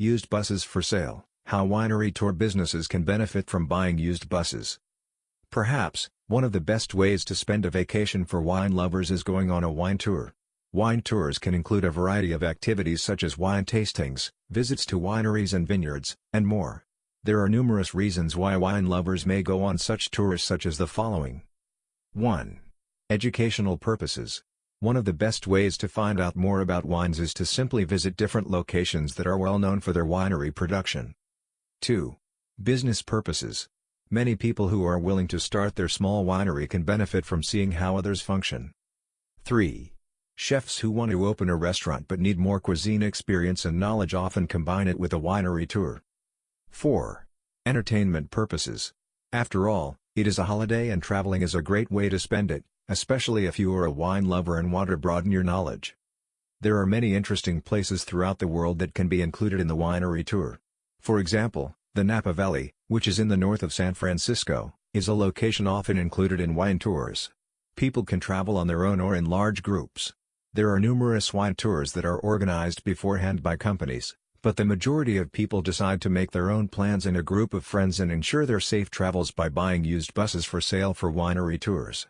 Used buses for sale, how winery tour businesses can benefit from buying used buses. Perhaps, one of the best ways to spend a vacation for wine lovers is going on a wine tour. Wine tours can include a variety of activities such as wine tastings, visits to wineries and vineyards, and more. There are numerous reasons why wine lovers may go on such tours such as the following. 1. Educational purposes. One of the best ways to find out more about wines is to simply visit different locations that are well known for their winery production. 2. Business purposes. Many people who are willing to start their small winery can benefit from seeing how others function. 3. Chefs who want to open a restaurant but need more cuisine experience and knowledge often combine it with a winery tour. 4. Entertainment purposes. After all, it is a holiday and traveling is a great way to spend it, especially if you are a wine lover and want to broaden your knowledge. There are many interesting places throughout the world that can be included in the winery tour. For example, the Napa Valley, which is in the north of San Francisco, is a location often included in wine tours. People can travel on their own or in large groups. There are numerous wine tours that are organized beforehand by companies, but the majority of people decide to make their own plans in a group of friends and ensure their safe travels by buying used buses for sale for winery tours.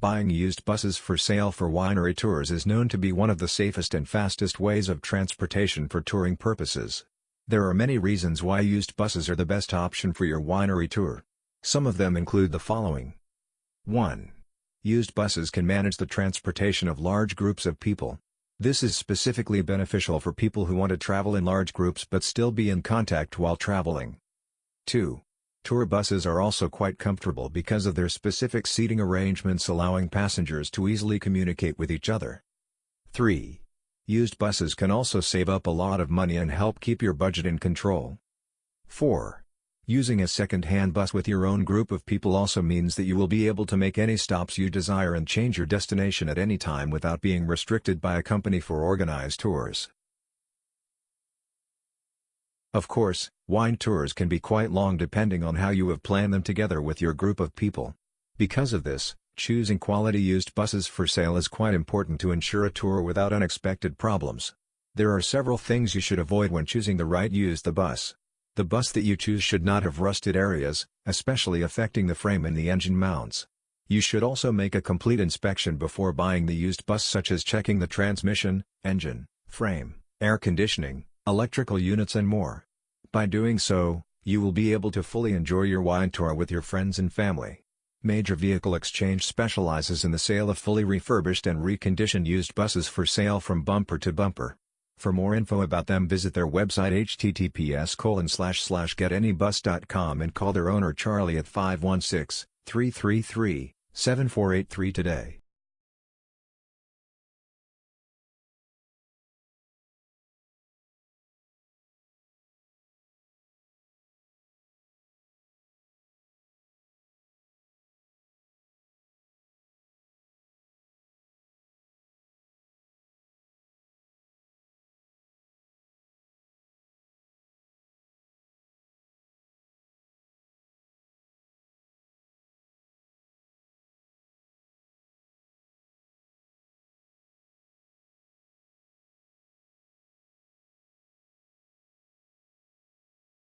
Buying used buses for sale for winery tours is known to be one of the safest and fastest ways of transportation for touring purposes. There are many reasons why used buses are the best option for your winery tour. Some of them include the following. 1. Used buses can manage the transportation of large groups of people. This is specifically beneficial for people who want to travel in large groups but still be in contact while traveling. 2. Tour buses are also quite comfortable because of their specific seating arrangements allowing passengers to easily communicate with each other. 3. Used buses can also save up a lot of money and help keep your budget in control. 4. Using a second-hand bus with your own group of people also means that you will be able to make any stops you desire and change your destination at any time without being restricted by a company for organized tours. Of course, wine tours can be quite long depending on how you have planned them together with your group of people. Because of this, choosing quality used buses for sale is quite important to ensure a tour without unexpected problems. There are several things you should avoid when choosing the right used the bus. The bus that you choose should not have rusted areas, especially affecting the frame and the engine mounts. You should also make a complete inspection before buying the used bus such as checking the transmission, engine, frame, air conditioning, electrical units and more. By doing so, you will be able to fully enjoy your wine tour with your friends and family. Major Vehicle Exchange specializes in the sale of fully refurbished and reconditioned used buses for sale from bumper to bumper. For more info about them visit their website https getanybus.com and call their owner Charlie at 516-333-7483 today.